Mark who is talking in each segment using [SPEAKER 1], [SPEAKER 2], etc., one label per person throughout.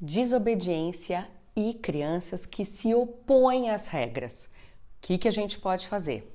[SPEAKER 1] desobediência e crianças que se opõem às regras. O que, que a gente pode fazer?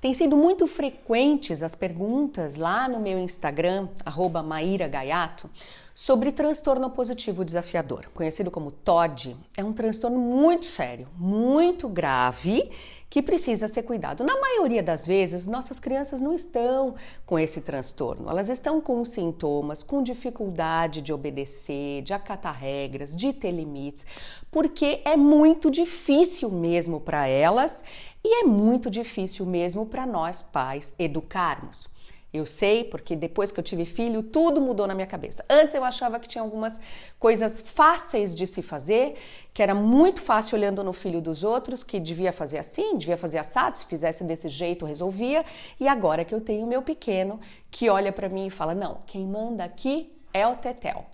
[SPEAKER 1] Tem sido muito frequentes as perguntas lá no meu Instagram, arroba Maíra Gaiato, sobre transtorno positivo desafiador, conhecido como TOD. É um transtorno muito sério, muito grave, que precisa ser cuidado. Na maioria das vezes, nossas crianças não estão com esse transtorno. Elas estão com sintomas, com dificuldade de obedecer, de acatar regras, de ter limites, porque é muito difícil mesmo para elas e é muito difícil mesmo para nós pais educarmos. Eu sei porque depois que eu tive filho, tudo mudou na minha cabeça. Antes eu achava que tinha algumas coisas fáceis de se fazer, que era muito fácil olhando no filho dos outros, que devia fazer assim, devia fazer assado, se fizesse desse jeito resolvia. E agora que eu tenho meu pequeno, que olha para mim e fala: "Não, quem manda aqui é o Tetel".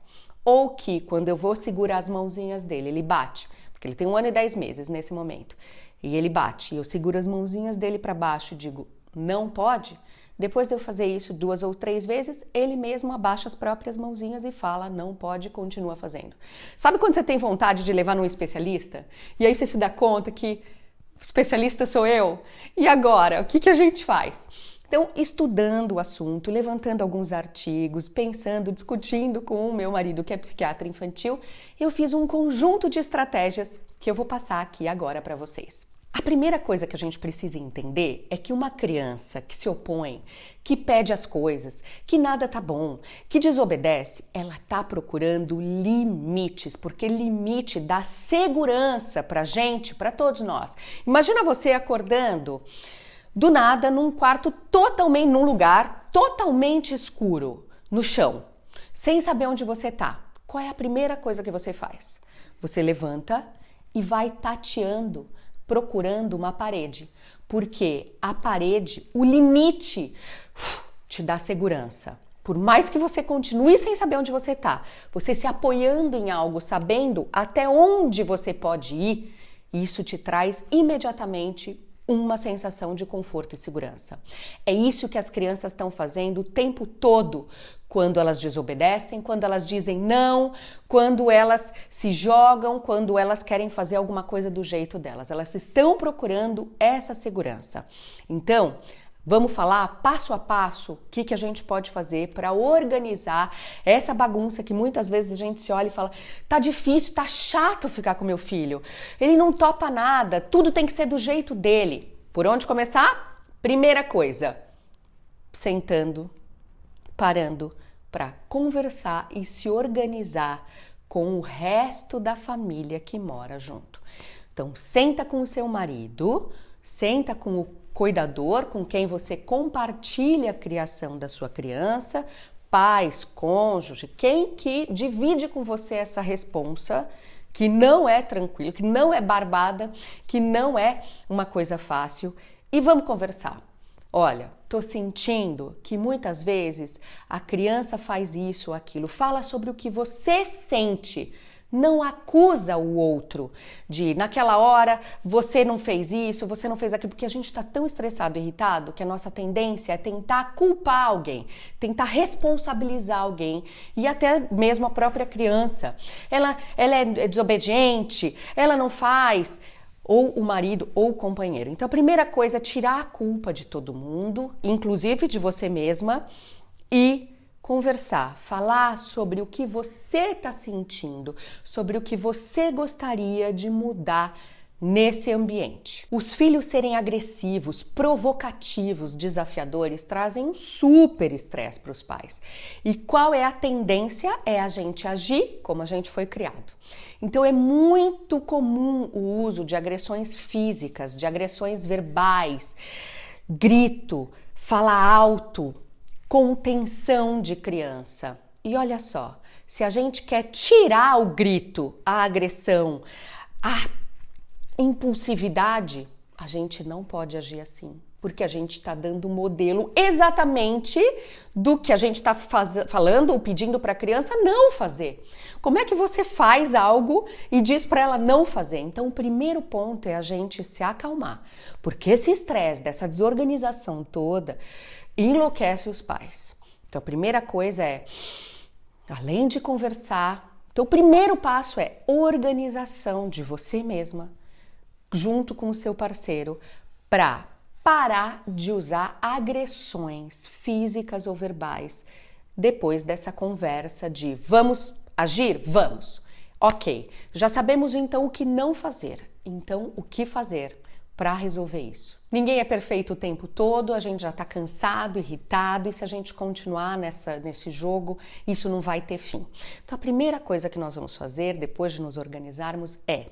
[SPEAKER 1] Ou que quando eu vou segurar as mãozinhas dele, ele bate, porque ele tem um ano e dez meses nesse momento. E ele bate, e eu seguro as mãozinhas dele para baixo e digo: "Não pode". Depois de eu fazer isso duas ou três vezes, ele mesmo abaixa as próprias mãozinhas e fala: não pode, continua fazendo. Sabe quando você tem vontade de levar num especialista? E aí você se dá conta que o especialista sou eu? E agora? O que, que a gente faz? Então, estudando o assunto, levantando alguns artigos, pensando, discutindo com o meu marido, que é psiquiatra infantil, eu fiz um conjunto de estratégias que eu vou passar aqui agora para vocês. A primeira coisa que a gente precisa entender é que uma criança que se opõe, que pede as coisas, que nada tá bom, que desobedece, ela tá procurando limites, porque limite dá segurança pra gente, para todos nós. Imagina você acordando do nada num quarto totalmente num lugar totalmente escuro, no chão, sem saber onde você tá. Qual é a primeira coisa que você faz? Você levanta e vai tateando procurando uma parede, porque a parede, o limite, te dá segurança. Por mais que você continue sem saber onde você está, você se apoiando em algo, sabendo até onde você pode ir, isso te traz imediatamente uma sensação de conforto e segurança. É isso que as crianças estão fazendo o tempo todo quando elas desobedecem, quando elas dizem não, quando elas se jogam, quando elas querem fazer alguma coisa do jeito delas. Elas estão procurando essa segurança. Então, Vamos falar passo a passo o que, que a gente pode fazer para organizar essa bagunça que muitas vezes a gente se olha e fala: tá difícil, tá chato ficar com meu filho. Ele não topa nada, tudo tem que ser do jeito dele. Por onde começar? Primeira coisa, sentando, parando para conversar e se organizar com o resto da família que mora junto. Então, senta com o seu marido, senta com o cuidador com quem você compartilha a criação da sua criança, pais, cônjuge, quem que divide com você essa responsa, que não é tranquilo, que não é barbada, que não é uma coisa fácil, e vamos conversar. Olha, tô sentindo que muitas vezes a criança faz isso ou aquilo. Fala sobre o que você sente não acusa o outro de naquela hora você não fez isso, você não fez aquilo, porque a gente está tão estressado, irritado, que a nossa tendência é tentar culpar alguém, tentar responsabilizar alguém e até mesmo a própria criança. Ela, ela é desobediente, ela não faz ou o marido ou o companheiro. Então a primeira coisa é tirar a culpa de todo mundo, inclusive de você mesma, e conversar, falar sobre o que você está sentindo, sobre o que você gostaria de mudar nesse ambiente. Os filhos serem agressivos, provocativos, desafiadores trazem um super estresse para os pais. E qual é a tendência? É a gente agir como a gente foi criado. Então é muito comum o uso de agressões físicas, de agressões verbais, grito, fala alto, contenção de criança. E olha só, se a gente quer tirar o grito, a agressão, a impulsividade, a gente não pode agir assim. Porque a gente está dando um modelo exatamente do que a gente está falando ou pedindo para a criança não fazer. Como é que você faz algo e diz para ela não fazer? Então, o primeiro ponto é a gente se acalmar, porque esse estresse dessa desorganização toda enlouquece os pais. Então, a primeira coisa é, além de conversar, então o primeiro passo é organização de você mesma junto com o seu parceiro para parar de usar agressões físicas ou verbais depois dessa conversa de vamos agir? Vamos. Ok, já sabemos então o que não fazer. Então, o que fazer para resolver isso? Ninguém é perfeito o tempo todo, a gente já está cansado, irritado, e se a gente continuar nessa, nesse jogo, isso não vai ter fim. Então, a primeira coisa que nós vamos fazer depois de nos organizarmos é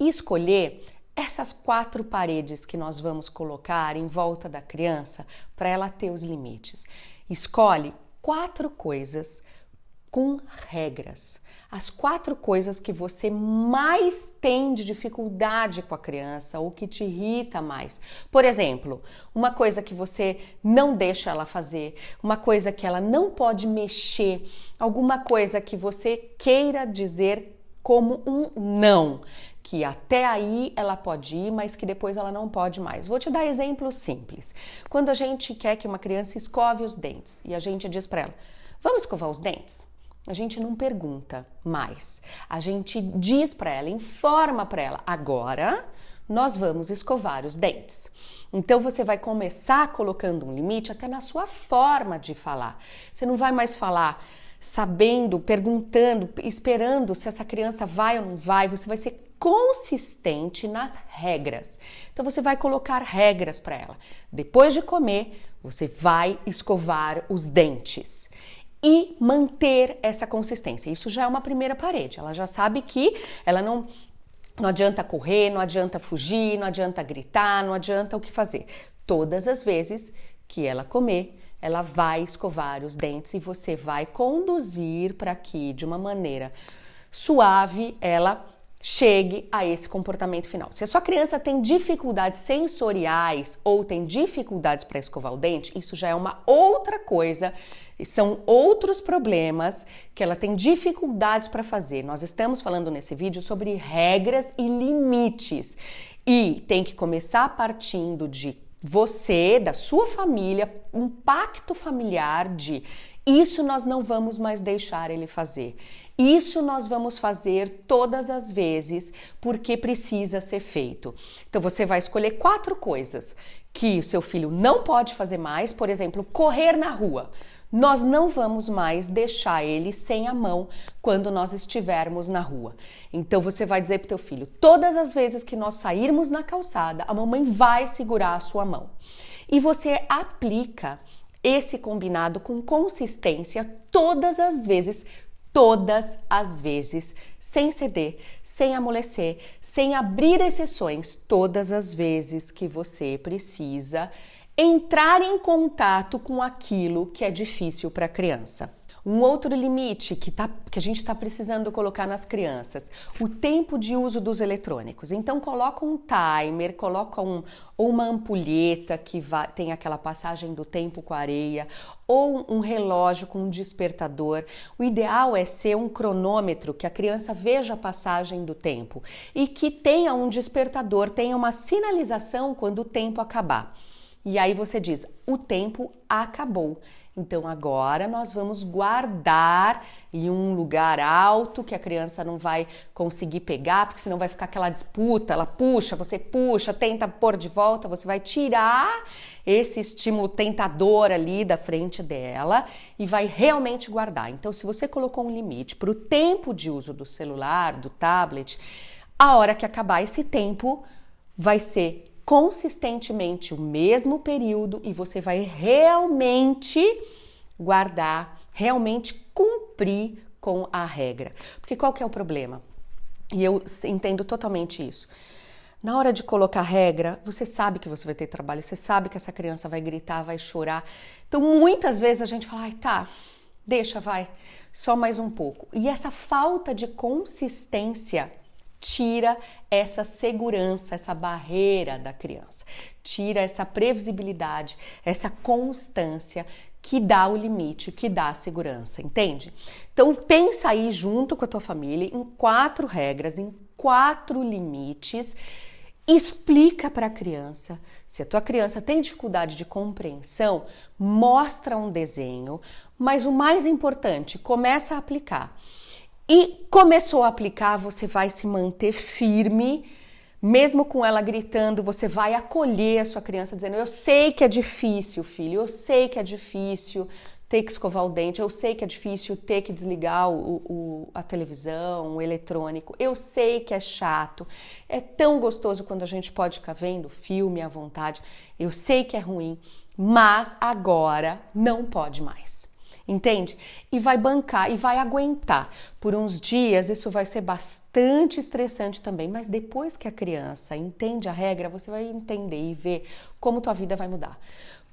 [SPEAKER 1] escolher essas quatro paredes que nós vamos colocar em volta da criança para ela ter os limites. Escolhe quatro coisas com regras. As quatro coisas que você mais tem de dificuldade com a criança ou que te irrita mais. Por exemplo, uma coisa que você não deixa ela fazer, uma coisa que ela não pode mexer, alguma coisa que você queira dizer como um não que até aí ela pode ir, mas que depois ela não pode mais. Vou te dar exemplos simples. Quando a gente quer que uma criança escove os dentes e a gente diz para ela: "Vamos escovar os dentes?" A gente não pergunta mais. A gente diz para ela, informa para ela: "Agora nós vamos escovar os dentes." Então você vai começar colocando um limite até na sua forma de falar. Você não vai mais falar sabendo, perguntando, esperando se essa criança vai ou não vai, você vai ser consistente nas regras. Então você vai colocar regras para ela. Depois de comer, você vai escovar os dentes e manter essa consistência. Isso já é uma primeira parede. Ela já sabe que ela não não adianta correr, não adianta fugir, não adianta gritar, não adianta o que fazer. Todas as vezes que ela comer, ela vai escovar os dentes e você vai conduzir para que de uma maneira suave ela chegue a esse comportamento final. Se a sua criança tem dificuldades sensoriais ou tem dificuldades para escovar o dente, isso já é uma outra coisa, são outros problemas que ela tem dificuldades para fazer. Nós estamos falando nesse vídeo sobre regras e limites e tem que começar partindo de você, da sua família, um pacto familiar de isso nós não vamos mais deixar ele fazer. Isso nós vamos fazer todas as vezes porque precisa ser feito. Então você vai escolher quatro coisas que o seu filho não pode fazer mais, por exemplo, correr na rua. Nós não vamos mais deixar ele sem a mão quando nós estivermos na rua. Então você vai dizer para teu filho: todas as vezes que nós sairmos na calçada, a mamãe vai segurar a sua mão. E você aplica esse combinado com consistência todas as vezes todas as vezes, sem ceder, sem amolecer, sem abrir exceções, todas as vezes que você precisa entrar em contato com aquilo que é difícil para a criança. Um outro limite que, tá, que a gente está precisando colocar nas crianças, o tempo de uso dos eletrônicos. Então coloca um timer, coloca um, ou uma ampulheta que vai, tem aquela passagem do tempo com a areia, ou um relógio com um despertador. O ideal é ser um cronômetro que a criança veja a passagem do tempo e que tenha um despertador, tenha uma sinalização quando o tempo acabar. E aí você diz: o tempo acabou. Então agora nós vamos guardar em um lugar alto que a criança não vai conseguir pegar, porque senão vai ficar aquela disputa, ela puxa, você puxa, tenta pôr de volta, você vai tirar esse estímulo tentador ali da frente dela e vai realmente guardar. Então se você colocou um limite para o tempo de uso do celular, do tablet, a hora que acabar esse tempo vai ser consistentemente o mesmo período e você vai realmente guardar, realmente cumprir com a regra. Porque qual que é o problema? E eu entendo totalmente isso. Na hora de colocar regra, você sabe que você vai ter trabalho, você sabe que essa criança vai gritar, vai chorar. Então, muitas vezes a gente fala, ai, tá, deixa, vai, só mais um pouco. E essa falta de consistência tira essa segurança, essa barreira da criança, tira essa previsibilidade, essa constância que dá o limite, que dá a segurança, entende? Então pensa aí junto com a tua família em quatro regras, em quatro limites. Explica para a criança. Se a tua criança tem dificuldade de compreensão, mostra um desenho, mas o mais importante, começa a aplicar. E começou a aplicar, você vai se manter firme mesmo com ela gritando, você vai acolher a sua criança dizendo: Eu sei que é difícil, filho, eu sei que é difícil ter que escovar o dente, eu sei que é difícil ter que desligar o, o, a televisão, o eletrônico, eu sei que é chato, é tão gostoso quando a gente pode ficar vendo filme à vontade, eu sei que é ruim, mas agora não pode mais entende? E vai bancar e vai aguentar. Por uns dias isso vai ser bastante estressante também, mas depois que a criança entende a regra, você vai entender e ver como tua vida vai mudar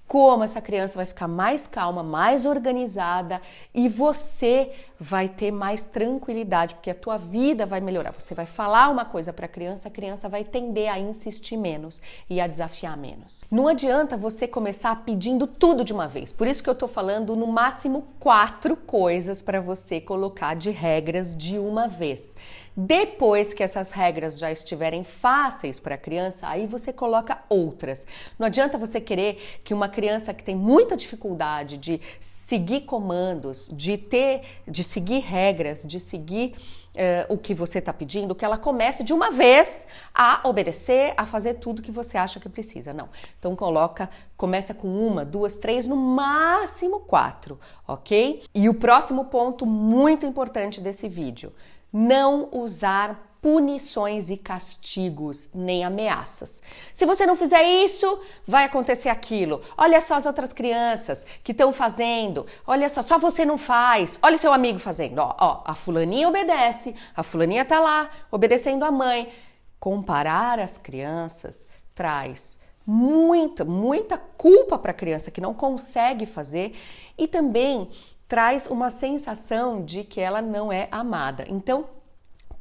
[SPEAKER 1] como essa criança vai ficar mais calma, mais organizada e você vai ter mais tranquilidade, porque a tua vida vai melhorar. Você vai falar uma coisa para a criança, a criança vai tender a insistir menos e a desafiar menos. Não adianta você começar pedindo tudo de uma vez. Por isso que eu tô falando no máximo quatro coisas para você colocar de regras de uma vez. Depois que essas regras já estiverem fáceis para a criança, aí você coloca outras. Não adianta você querer que uma criança que tem muita dificuldade de seguir comandos, de ter, de seguir regras, de seguir uh, o que você está pedindo, que ela comece de uma vez a obedecer, a fazer tudo que você acha que precisa. Não. Então coloca, começa com uma, duas, três, no máximo quatro, ok? E o próximo ponto muito importante desse vídeo não usar punições e castigos, nem ameaças. Se você não fizer isso, vai acontecer aquilo. Olha só as outras crianças que estão fazendo. Olha só, só você não faz. Olha seu amigo fazendo. Ó, ó, a fulaninha obedece, a fulaninha tá lá obedecendo a mãe. Comparar as crianças traz muita, muita culpa para a criança que não consegue fazer e também traz uma sensação de que ela não é amada. Então,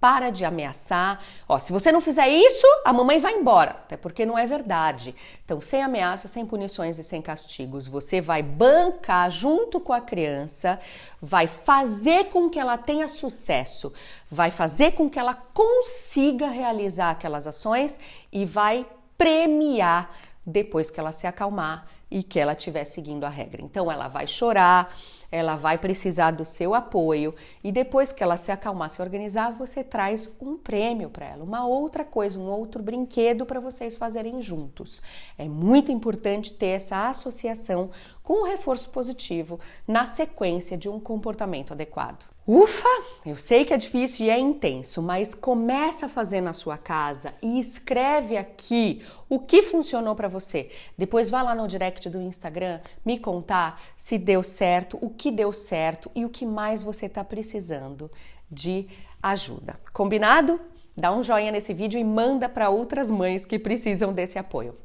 [SPEAKER 1] para de ameaçar. Ó, se você não fizer isso, a mamãe vai embora. Até porque não é verdade. Então, sem ameaça, sem punições e sem castigos, você vai bancar junto com a criança, vai fazer com que ela tenha sucesso, vai fazer com que ela consiga realizar aquelas ações e vai premiar depois que ela se acalmar e que ela estiver seguindo a regra. Então, ela vai chorar ela vai precisar do seu apoio e depois que ela se acalmar, se organizar, você traz um prêmio para ela, uma outra coisa, um outro brinquedo para vocês fazerem juntos. É muito importante ter essa associação com o reforço positivo na sequência de um comportamento adequado. Ufa, eu sei que é difícil e é intenso, mas começa a fazer na sua casa e escreve aqui o que funcionou para você. Depois vá lá no direct do Instagram me contar se deu certo, o que deu certo e o que mais você está precisando de ajuda. Combinado? Dá um joinha nesse vídeo e manda para outras mães que precisam desse apoio.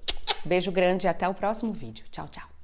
[SPEAKER 1] Beijo grande e até o próximo vídeo. Tchau, tchau.